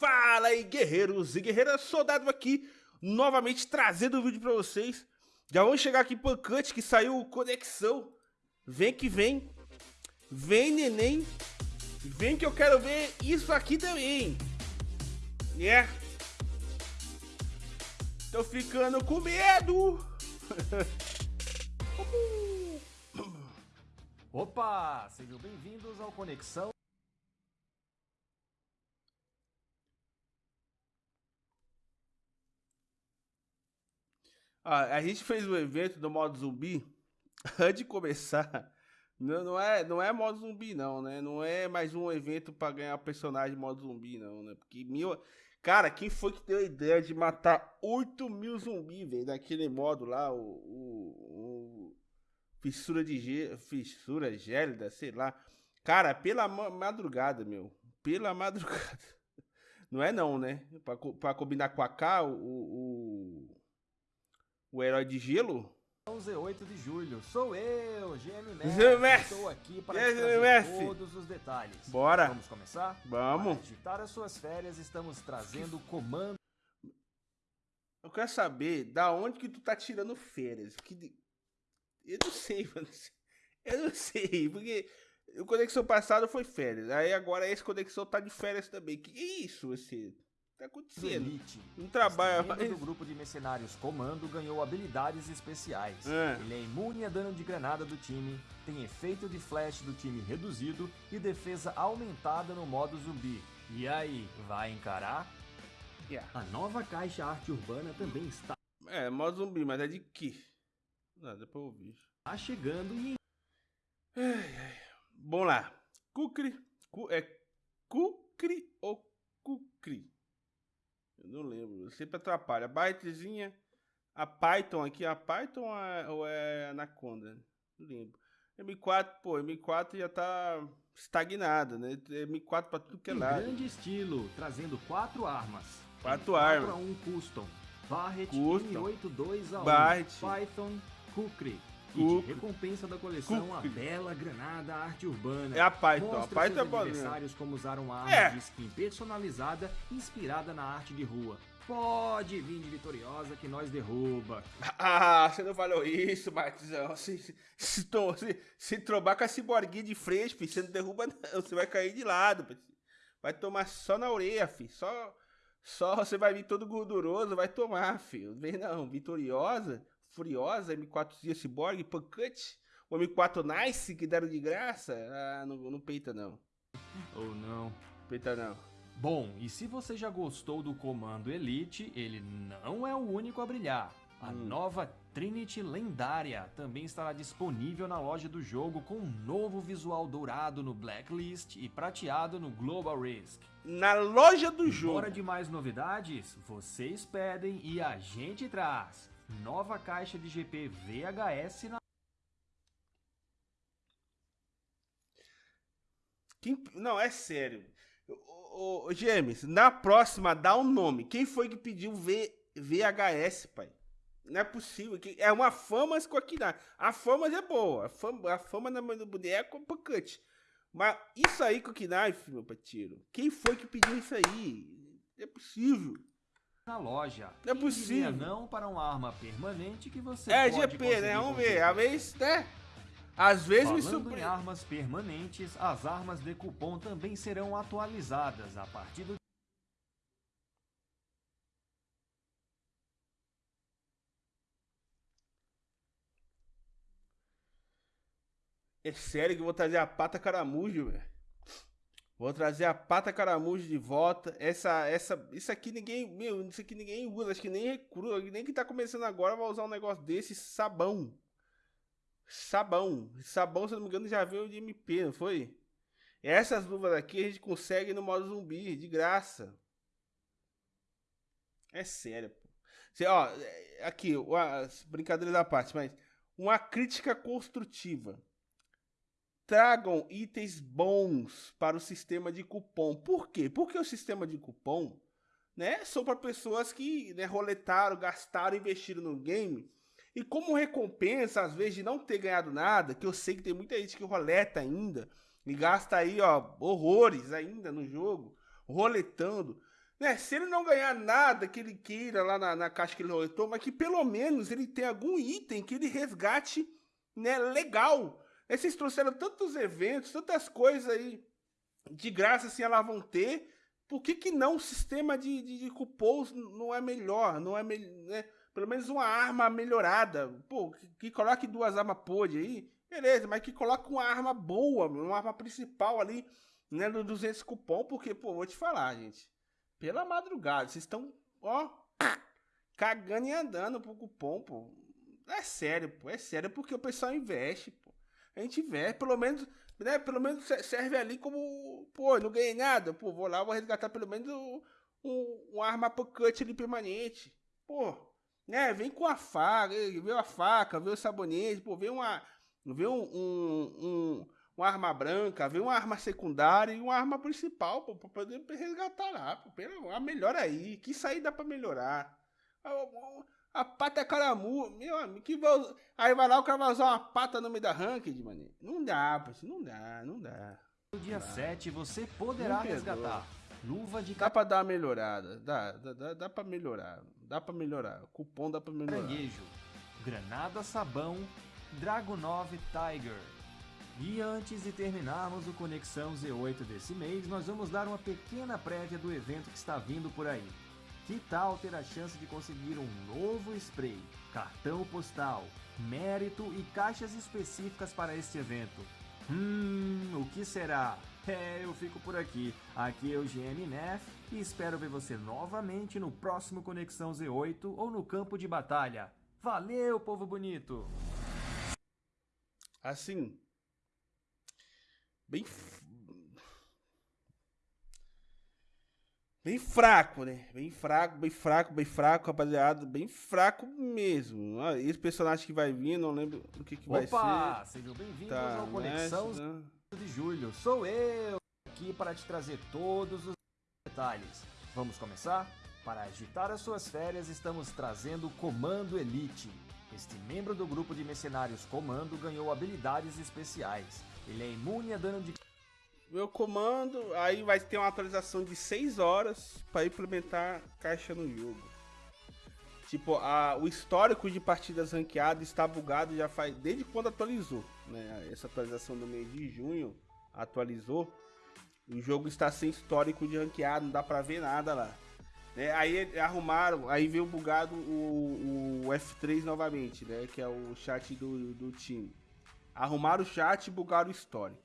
Fala aí, guerreiros e guerreiras, soldado aqui, novamente trazendo o um vídeo pra vocês. Já vamos chegar aqui pancante que saiu conexão. Vem que vem. Vem, neném. Vem que eu quero ver isso aqui também. Yeah. Tô ficando com medo. Opa, sejam bem-vindos ao Conexão. Ah, a gente fez um evento do modo zumbi antes de começar. Não, não, é, não é modo zumbi, não, né? Não é mais um evento para ganhar personagem modo zumbi, não, né? Porque mil. Cara, quem foi que deu a ideia de matar 8 mil zumbis, velho, naquele modo lá, o, o, o. Fissura de gelo. Fissura gélida, sei lá. Cara, pela madrugada, meu. Pela madrugada. Não é não, né? Pra, pra combinar com a K, o, o o herói de gelo? Z8 de julho, sou eu, GM Messi. Estou aqui para trazer todos os detalhes. Bora. Vamos começar? Vamos. Para agitar as suas férias, estamos trazendo o comando. Eu quero saber da onde que tu tá tirando férias. Que... Eu não sei, mano. Eu não sei, porque o Conexão passado foi férias. Aí agora esse Conexão tá de férias também. Que isso, esse tá acontecendo? Elite. Um trabalho mais... do grupo de mercenários Comando ganhou habilidades especiais. É. Ele é imune a dano de granada do time, tem efeito de flash do time reduzido e defesa aumentada no modo zumbi. E aí, vai encarar? Yeah. A nova caixa arte urbana também está... É, modo zumbi, mas é de que? Nada pra ouvir. Tá chegando e... Ai, ai. Bom lá. Kukri. Cu, é Kukri ou Kukri? Eu não lembro. Eu sempre atrapalha. A Bytezinha. A Python aqui. A Python ou é Anaconda? Não lembro. M4, pô, M4 já tá estagnada, né? M4 pra tudo que é lado. grande estilo, trazendo quatro armas. Quatro armas. 4 a 1 Custom. Barret Custom. M82 a 1. Barret. Python, Kukri. De recompensa da coleção, Kukri. a bela granada arte urbana. É a Python. A Mostra Python é seus boa. adversários como usar uma arma É. de skin personalizada inspirada na arte de rua. Pode vir de vitoriosa que nós derruba. Ah, você não falou isso, Martizão. Se, se, se, se, se trombar com a ciborguinha de frente, filho, você não derruba não. Você vai cair de lado, filho. Vai tomar só na orelha, filho. Só, só você vai vir todo gorduroso, vai tomar, filho. Vem não, vitoriosa, furiosa, M4 Cyborg, Pancante, o M4 Nice que deram de graça. Ah, não, não peita não. Ou não. Peita não. Bom, e se você já gostou do comando Elite, ele não é o único a brilhar. A Hum. nova Trinity Lendária também estará disponível na loja do jogo com um novo visual dourado no Blacklist e prateado no Global Risk. Na loja do jogo. Bora de mais novidades? Vocês pedem e a gente traz. Nova caixa de GP VHS na Quem- não, é sério. Ô, ô, James, na próxima, dá um nome. Quem foi que pediu v, VHS, pai? Não é possível. É uma fama na. A fama é boa. A fama, a fama na mão do boneco é pancante. Mas isso aí com o knife, meu patiro. Quem foi que pediu isso aí? Não é possível. Na loja. Não é Quem diria possível. não para uma arma permanente que você É pode GP, né? Vamos ver. Às vezes, né? Às vezes me Falando em surpreende. armas permanentes, as armas de cupom também serão atualizadas a partir do É sério que eu vou trazer a pata caramujo, velho. Vou trazer a pata caramujo de volta. Essa, essa, isso aqui ninguém, meu, isso aqui ninguém usa. Acho que nem recruta, nem que tá começando agora vai usar um negócio desse. Sabão. Sabão. Sabão, se não me engano, já veio de MP, não foi? Essas luvas aqui a gente consegue no modo zumbi, de graça. É sério, pô. Cê, ó, é, aqui, uma, brincadeira da parte, mas uma crítica construtiva tragam itens bons para o sistema de cupom. Por quê? Porque o sistema de cupom, né, são para pessoas que né, roletaram, gastaram, investiram no game. E como recompensa, às vezes, de não ter ganhado nada, que eu sei que tem muita gente que roleta ainda, e gasta aí, ó, horrores ainda no jogo, roletando. né, se ele não ganhar nada que ele queira lá na, na caixa que ele roletou, mas que pelo menos ele tenha algum item que ele resgate né, legal. Aí vocês trouxeram tantos eventos, tantas coisas aí de graça assim elas vão ter. Por que, que não o sistema de, de, de cupons não é melhor? Não é né? Pelo menos uma arma melhorada. Pô, que, que coloque duas armas pod aí, beleza, mas que coloque uma arma boa, uma arma principal ali, né, no 200 cupom, porque, pô, vou te falar, gente pela madrugada. Vocês estão, ó, cagando e andando pro cupom, pô. É sério, pô. É sério porque o pessoal investe, pô. A gente investe, pelo menos, né? Pelo menos serve ali como, pô, não ganhei nada. Pô, vou lá, vou resgatar pelo menos um, um, um arma cut ali permanente. Pô, né? Vem com a faca, vê a faca, vê o sabonete, pô, vê uma. Vê um, um, um uma arma branca, vem uma arma secundária e uma arma principal, pô, pra poder resgatar lá. Pô, pera, a melhor aí, que sair dá pra melhorar. A, pata é caramu, meu amigo, que vai, aí vai lá o cara vai usar uma pata no meio da ranked, mano. Não dá, pô, não dá, não dá. No dia 7 você poderá resgatar luva de Dá pra dar uma melhorada, dá, dá, dá, dá pra melhorar, dá pra melhorar, o cupom dá pra melhorar. Caranguejo, granada sabão, Dragonov Tiger. E antes de terminarmos o Conexão Z8 desse mês, nós vamos dar uma pequena prévia do evento que está vindo por aí. Que tal ter a chance de conseguir um novo spray, cartão postal, mérito e caixas específicas para este evento? Hum, o que será? É, eu fico por aqui. Aqui é o GM Nef e espero ver você novamente no próximo Conexão Z8 ou no campo de batalha. Valeu, povo bonito! Assim, bem bem fraco, né? Bem fraco, bem fraco, bem fraco, rapaziada, bem fraco mesmo. Ah, esse personagem que vai vir, não lembro o que, que vai ser. Opa, sejam bem-vindos tá, ao Conexão né? de Julho. Sou eu aqui para te trazer todos os detalhes. Vamos começar? Para agitar as suas férias, estamos trazendo o Comando Elite. Este membro do grupo de mercenários Comando ganhou habilidades especiais ele é imune a dano de. Meu comando, aí vai ter uma atualização de 6 horas para implementar caixa no jogo. Tipo, a, o histórico de partidas ranqueadas está bugado já faz desde quando atualizou, né? Essa atualização do mês de junho atualizou. O jogo está sem histórico de ranqueado, não dá pra ver nada lá. É, aí arrumaram, aí veio bugado o, o F3 novamente, né? Que é o chat do, do time. Arrumaram o chat e bugaram o story.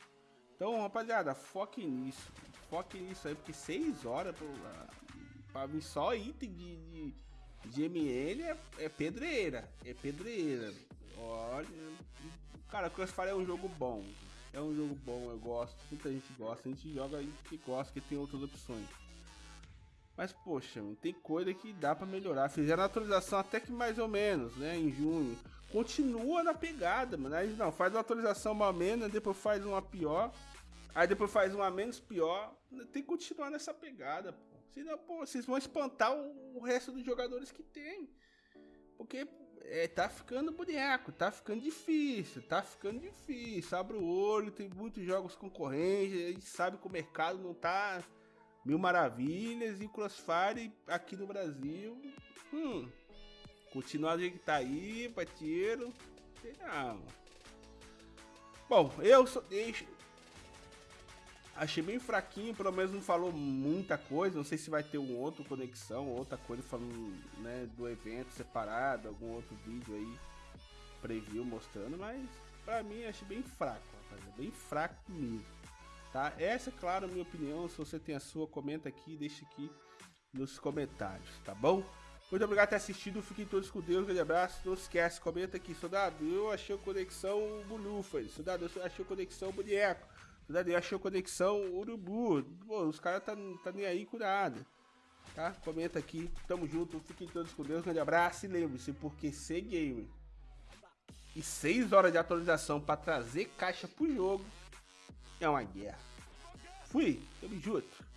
Então, rapaziada, foque nisso. Foque nisso aí, porque 6 horas pra, pra vir só item de, de, de MN é, é, pedreira. É pedreira. Olha. Cara, Crossfire é um jogo bom. É um jogo bom, eu gosto. Muita gente gosta. A gente joga que gosta, que tem outras opções. Mas, poxa, tem coisa que dá para melhorar. Fizeram a atualização até que mais ou menos, né? Em junho continua na pegada, mano. Aí não, faz uma atualização uma menos, depois faz uma pior. Aí depois faz uma menos pior. Tem que continuar nessa pegada, pô. Senão, pô, vocês vão espantar o, resto dos jogadores que tem. Porque é, tá ficando boneco, tá ficando difícil, tá ficando difícil. Abre o olho, tem muitos jogos concorrentes, a gente sabe que o mercado não tá mil maravilhas e o Crossfire aqui no Brasil. Hum, Continuar do jeito que tá aí, parceiro. Não. Bom, eu só deixo. Achei bem fraquinho, pelo menos não falou muita coisa. Não sei se vai ter um outro conexão, outra coisa falando né, do evento separado, algum outro vídeo aí, preview mostrando, mas pra mim achei bem fraco, rapaz, bem fraco mesmo. Tá? Essa é, claro, a minha opinião. Se você tem a sua, comenta aqui, deixa aqui nos comentários, tá bom? Muito obrigado por ter assistido. Fiquem todos com Deus. Um grande abraço. Não esquece, comenta aqui. Soldado, eu achei conexão Bulufa. Soldado, eu achei conexão Boneco. Soldado, eu achei conexão Urubu. Pô, os caras tá, tá nem aí com nada. Tá? Comenta aqui. Tamo junto. Fiquem todos com Deus. Um grande abraço. E lembre-se, porque ser game e 6 horas de atualização para trazer caixa pro jogo é uma guerra. Fui. Tamo junto.